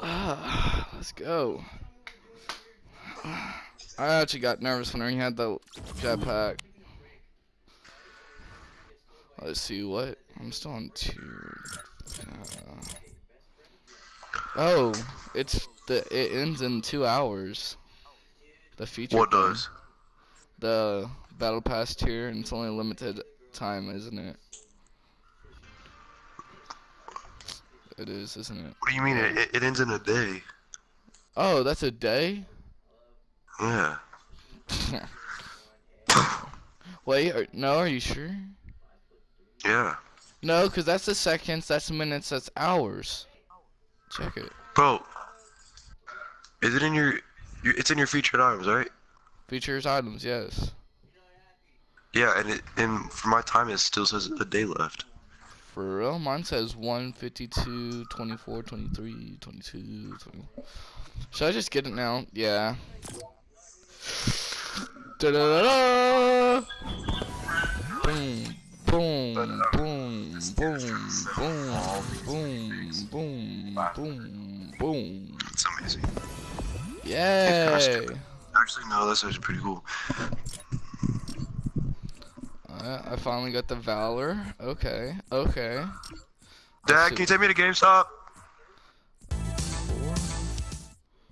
Ah, let's go. I actually got nervous when he had the jetpack. Let's see what. I'm still on two. Uh, oh, it's the it ends in two hours. The feature. What thing. does? The battle pass tier, and it's only limited time, isn't it? It is, isn't it? What do you mean? It, it- ends in a day. Oh, that's a day. Yeah. Wait, no, are you sure? Yeah. No, because that's the seconds, that's minutes, that's hours. Check it. Bro. Is it in your, your it's in your featured items, right? Features items, yes. Yeah, and it and for my time it still says a day left for real. Mine says 152, 24, 23, 22, 21. Should I just get it now? Yeah. Da da da da! Boom, boom, boom, boom, boom, boom, boom, boom. That's amazing. Yay! Actually, no, this is pretty cool. I finally got the Valor. Okay, okay. Dad, can you take me to GameStop?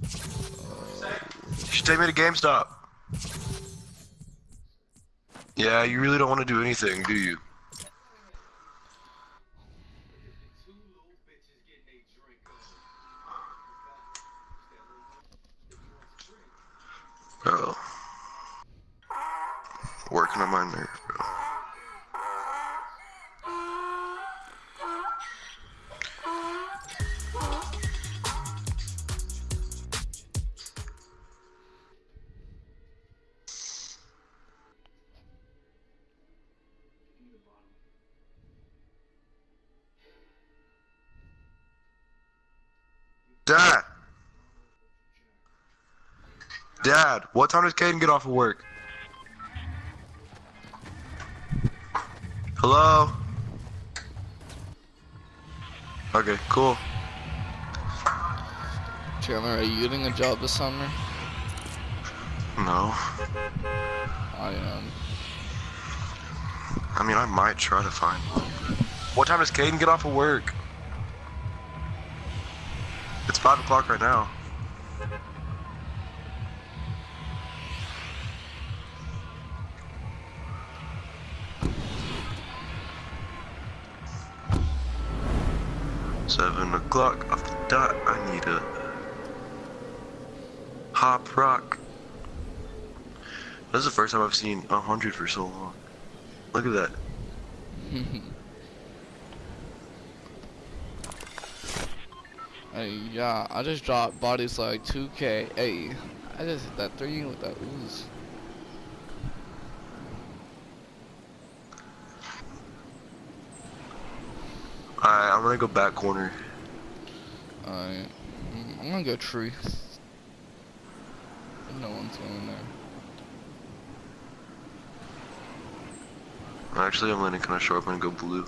You should take me to GameStop. Yeah, you really don't want to do anything, do you? Bro. Working on my nerve, Dad! Dad, what time does Caden get off of work? Hello? Okay, cool. Chandler, are you getting a job this summer? No. I am. I mean, I might try to find one. What time does Caden get off of work? It's 5 o'clock right now. Seven o'clock off the dot. I need a hop rock. This is the first time I've seen a hundred for so long. Look at that. Hey, yeah, I just dropped bodies like 2k. Hey, I just hit that 3 with that ooze. Alright, I'm gonna go back corner. Alright. I'm gonna go tree. No one's going there. Actually, I'm gonna kind of short. I'm gonna go blue.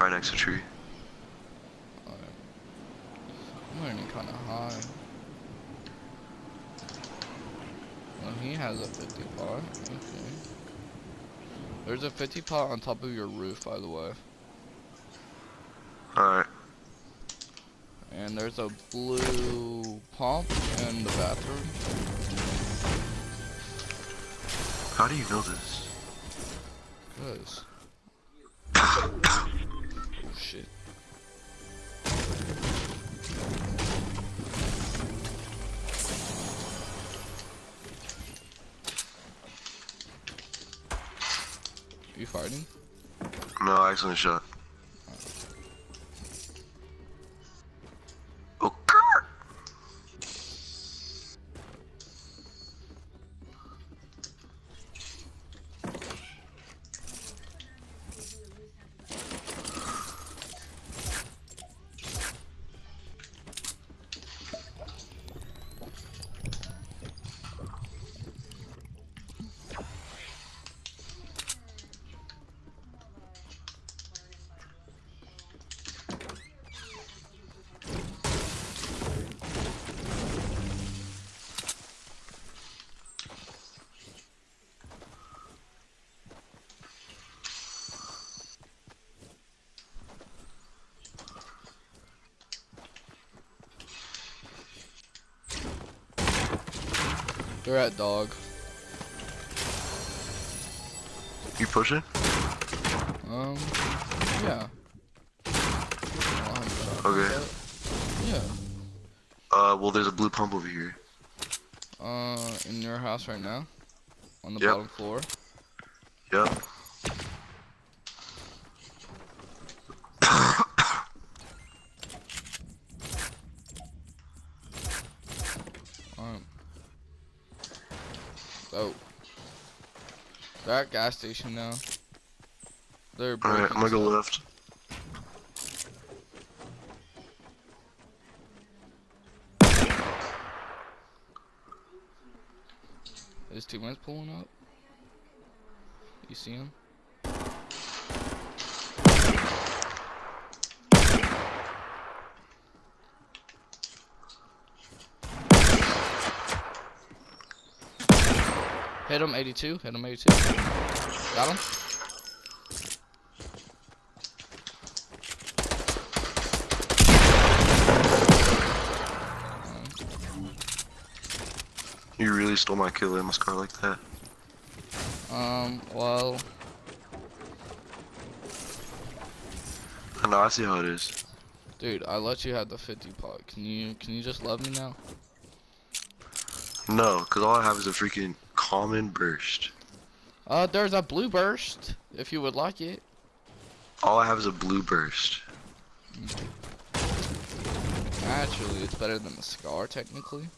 Right next to tree. Alright. I'm landing kinda high. Well, he has a 50 pot. Okay. There's a 50 pot on top of your roof, by the way. Alright. And there's a blue pump in the bathroom. How do you know this? Cause. You farting? No, accident shot. They're at dog. You pushing? Um, yeah. I don't have a shotgun, Okay. Yeah. Uh, well, there's a blue pump over here. Uh, in your house right now? On the Yep. bottom floor? Yep. Oh. They're at gas station now. They're Alright, I'm gonna go left. His teammates pulling up. You see him? Hit him 82. Hit him 82. Got him. You really stole my kill in my car like that. Um. Well. I know, I see how it is. Dude, I let you have the 50 pot. Can you can you just love me now? No, because all I have is a freaking common burst. Uh, there's a blue burst if you would like it. All I have is a blue burst. Actually, it's better than the scar technically.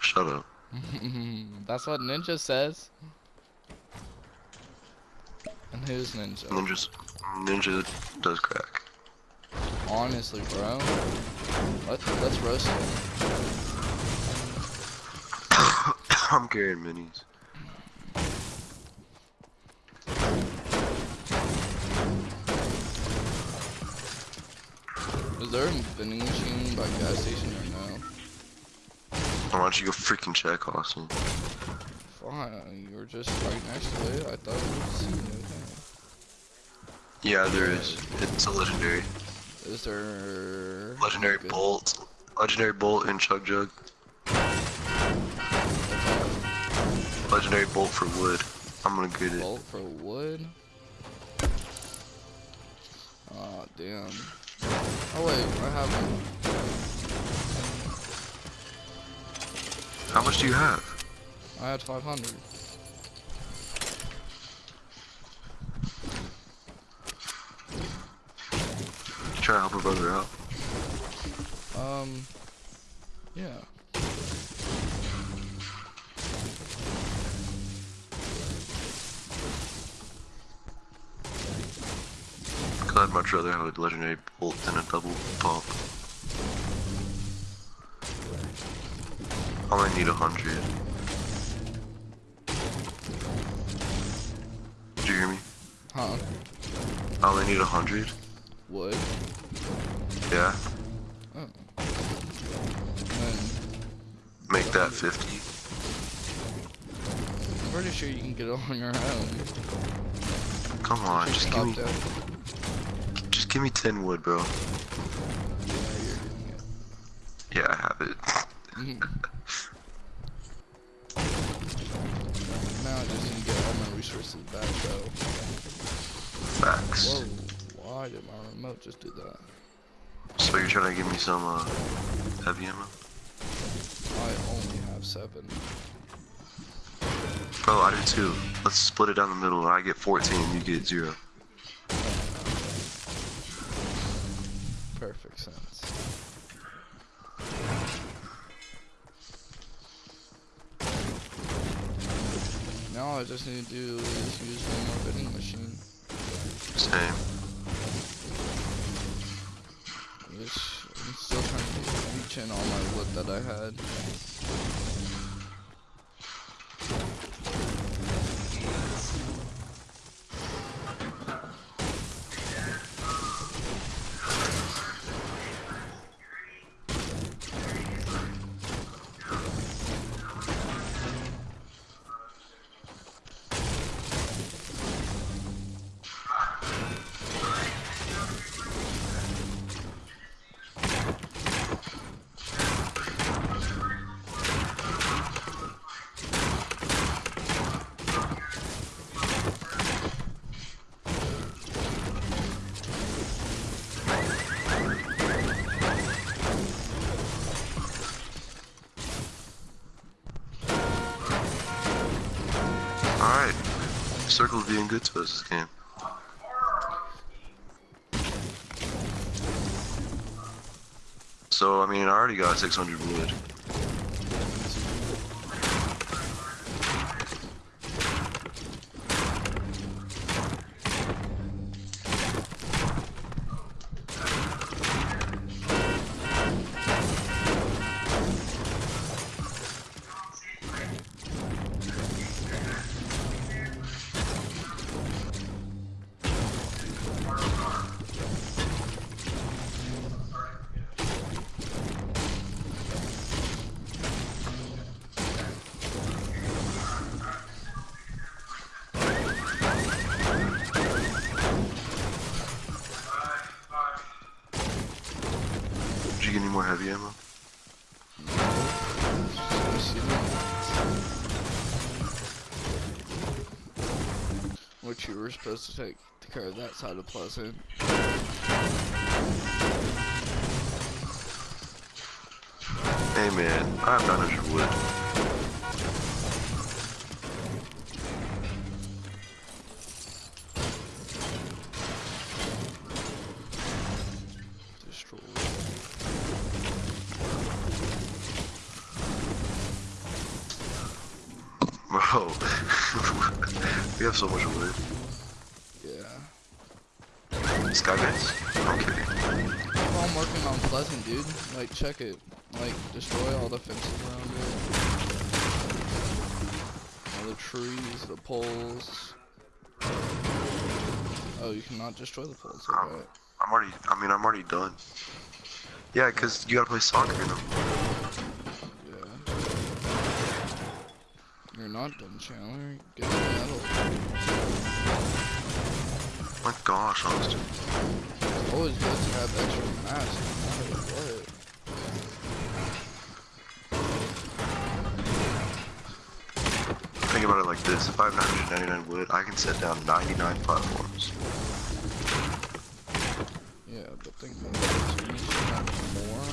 Shut up. That's what Ninja says. And who's Ninja? Ninja, Ninja does crack. Honestly, bro. Let's let's roast him. I'm carrying minis. Is there a vending machine by gas station or no? Why don't you go freaking check, Austin? Fine, you were just right next to it. I thought you would see it. Yeah, there is. It's a legendary. Is there Legendary bolt. Legendary bolt and chug jug. Legendary bolt for wood. I'm gonna get it. Bolt for wood. Aw, damn. Oh wait, I have one. How much do you have? I had 500. Try to help a brother out. Um, yeah. I'd much rather have a legendary bolt than a double pump. I only need a hundred. Did you hear me? Huh? I only need a hundred. What? Yeah. Oh. Make that fifty. I'm pretty sure you can get it on your own. Come on, just give me, that. Give me ten wood, bro. Yeah, you're doing it. Yeah, I have it. Now I just need to get all my resources back though. Facts. Whoa, why did my remote just do that? So you're trying to give me some uh, heavy ammo? I only have seven. Bro, I do too. Let's split it down the middle. I get 14, you get zero. Perfect sense. Now all I just need to do is use one more vending machine. Same. Which I'm still trying to reach in all my wood that I had. Being good to us this game. So, I mean, I already got 600 wood. Which you were supposed to take care of that side of Pleasant. Hey man, I have 900 wood. So much wood. Yeah. Base? I'm kidding. I'm working on Pleasant, dude. Like, check it. Like, destroy all the fences around it. All the trees, the poles. Oh, you cannot destroy the poles. Um, I'm already, I mean, I'm already done. Yeah, cause you gotta play soccer in them. Yeah. You're not done, Chandler. Get the medal. My gosh, Austin. It's always good to have extra mass, no matter what. Think about it like this: if I have 999 wood, I can set down 99 platforms. Yeah, but think about it. So you have more.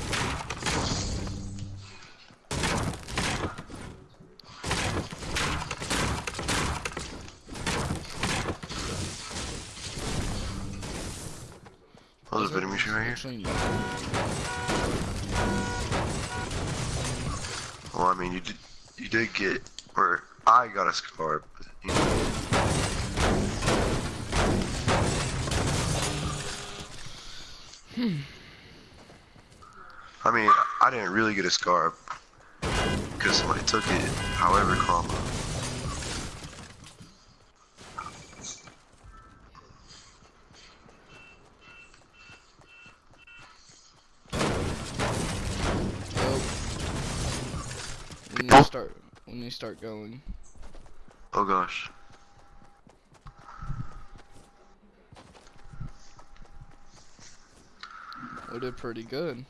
Oh, there's a vending machine right here. Well, I mean, you did, you did get, or I got a scar, but you know. I mean, I didn't really get a scar because somebody took it. However, comma. When you start, when they start going, Oh gosh. we did pretty good.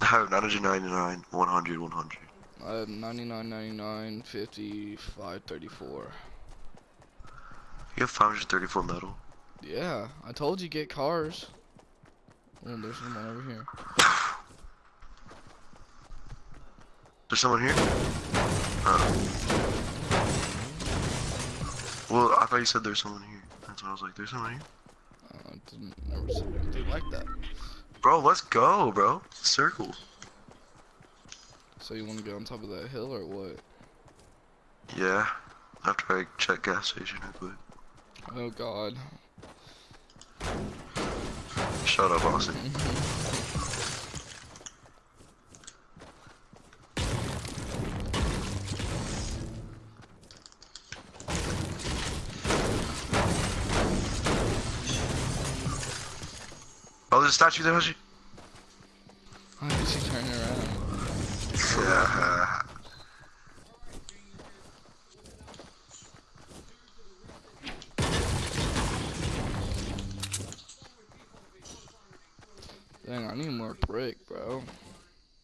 I have 999, 100, 100. I have 99, 99, 50, 534. You have 534 metal. Yeah, I told you get cars. Oh, there's someone over here. There's someone here? Oh. Well, I thought you said there's someone here. That's why I was like, there's someone here. Uh, I didn't never see anything like that. Bro, let's go, bro. Circle. So you want to go on top of that hill or what? Yeah. After I check gas station real quick. Oh God. Shut up, Austin. Oh, there's a statue there, Hashi? Why did she turn around? Yeah. Dang, I need more brick, bro.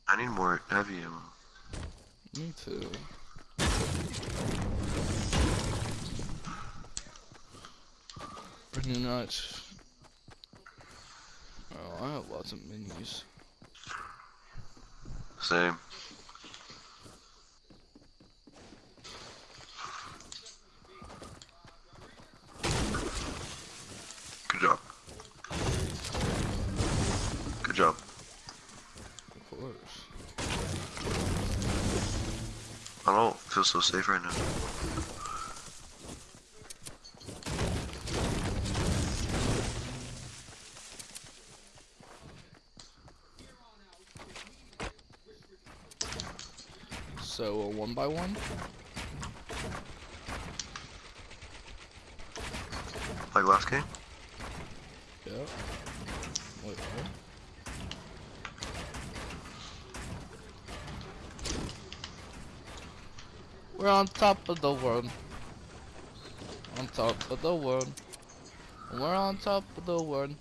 I need more heavy ammo. Me too. Pretty nuts. I have lots of minis. Same. Good job. Good job. Of course. I don't feel so safe right now. One by one. Like last game? Yep. Wait, what? We're on top of the world. On top of the world. We're on top of the world.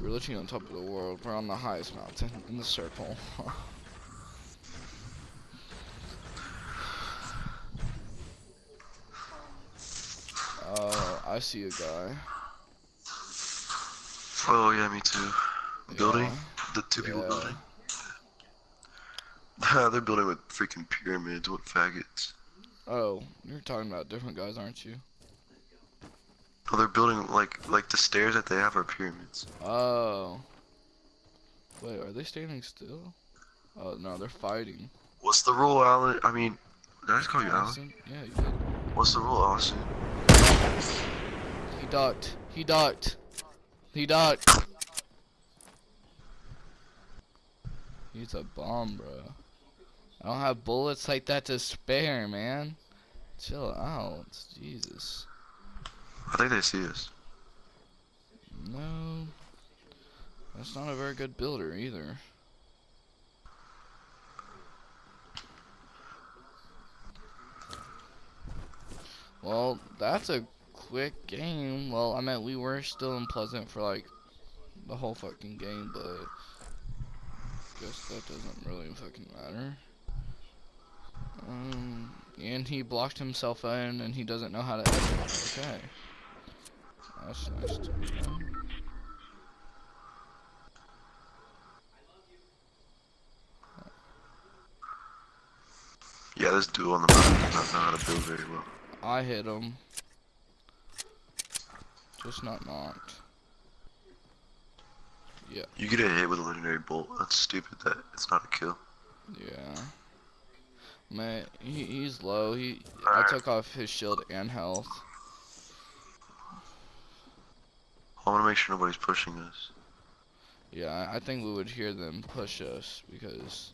We're literally on top of the world. We're on the highest mountain in the circle. Oh, I see a guy. Oh yeah, me too. Building? The two people Yeah. building? They're building with freaking pyramids. What faggots? Oh, you're talking about different guys, aren't you? Oh, they're building like like the stairs that they have are pyramids. Oh. Wait, are they standing still? Oh no, they're fighting. What's the rule, Alan? I mean, did I just call you Alan? Yeah, you did. What's the rule, Austin? He ducked. He ducked. He ducked. He's a bomb, bro. I don't have bullets like that to spare, man. Chill out. Jesus. I think they see us. No. That's not a very good builder either. Well, that's a quick game. Well, I meant we were still in Pleasant for like the whole fucking game, but I guess that doesn't really fucking matter. Um, and he blocked himself in, and he doesn't know how to edit. Okay, that's nice to know. Yeah, this dude on the mountain does not know how to build very well. I hit him. Just not knocked. Yeah. You get a hit with a legendary bolt. That's stupid. That it's not a kill. Yeah. Man, he, he's low. He I Alright. took off his shield and health. I want to make sure nobody's pushing us. Yeah, I- I think we would hear them push us because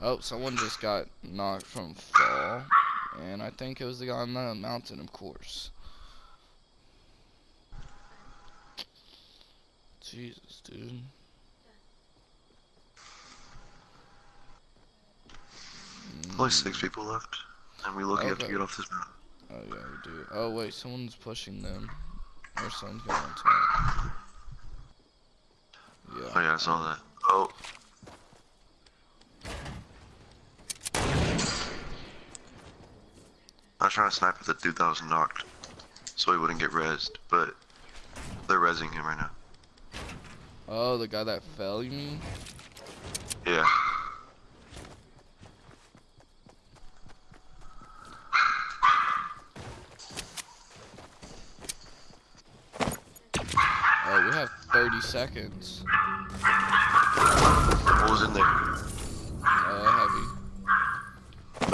oh, someone just got knocked from fall, and I think it was the guy on the mountain, of course. Jesus, dude. Mm. Only six people left, and we lucky have to Okay. get off this mountain. Oh yeah, we do. Oh wait, someone's pushing them. Or someone's going on top. Yeah. Oh yeah, I saw that. Oh. I was trying to snipe at the dude that was knocked, so he wouldn't get rezzed, but they're rezzing him right now. Oh, the guy that fell, you mean? Yeah. Oh, we have 30 seconds. What was in there? Uh, heavy.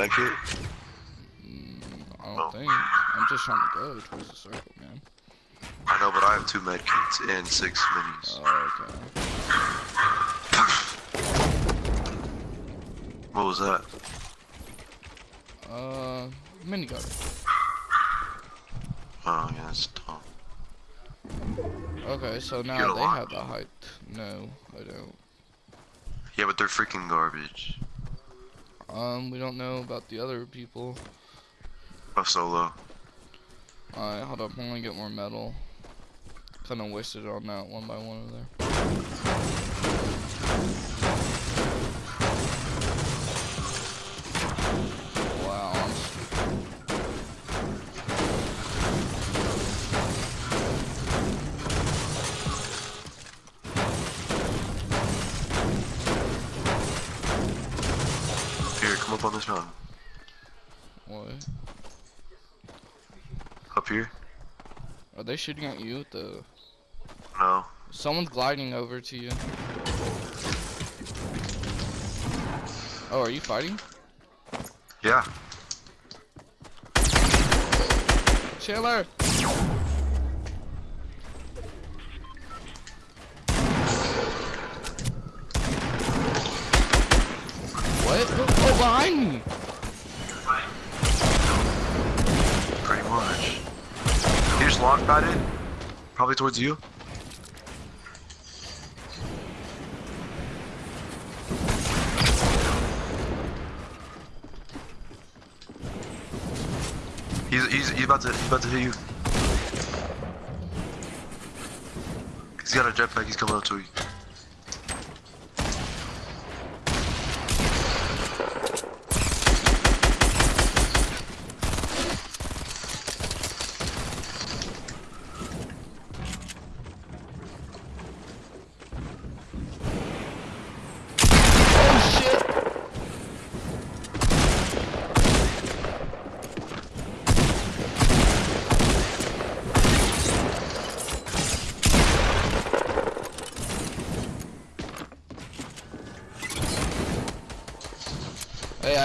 Medkit? Mm, I Oh. don't think. I'm just trying to go towards the circle. I know, but I have two medkits and six minis. Oh, okay. What was that? Uh, minigun. Oh yeah, that's dumb. Okay, so now they lot. have the height. No, I don't. Yeah, but they're freaking garbage. Um, we don't know about the other people. A solo. Alright, hold up. I'm gonna get more metal. Kinda wasted on that one by one over there. They shooting at you with the? No, Someone's gliding over to you. Oh, are you fighting? Yeah. Chandler! What? Oh, behind me! Just launch padded. Probably towards you. He's he's he's about to he's about to hit you. He's got a jetpack. He's coming up to you.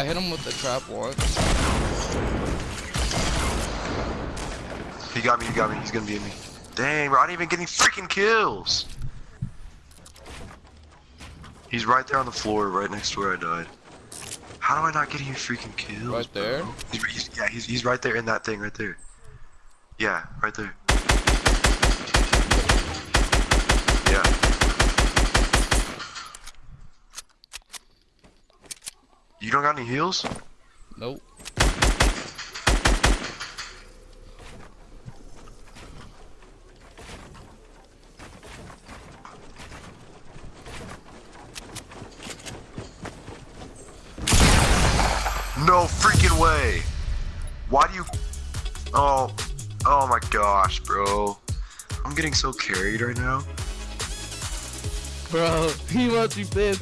I hit him with the trap once. He got me. He got me. He's gonna be in me. Dang, bro! I didn't even get any freaking kills. He's right there on the floor, right next to where I died. How do I not get any freaking kills? Right there? bro? He's, he's, yeah, he's he's right there in that thing right there. Yeah, right there. Yeah. You don't got any heals? Nope. No freaking way! Why do you? Oh, oh my gosh, bro! I'm getting so carried right now. Bro, he must be pissed.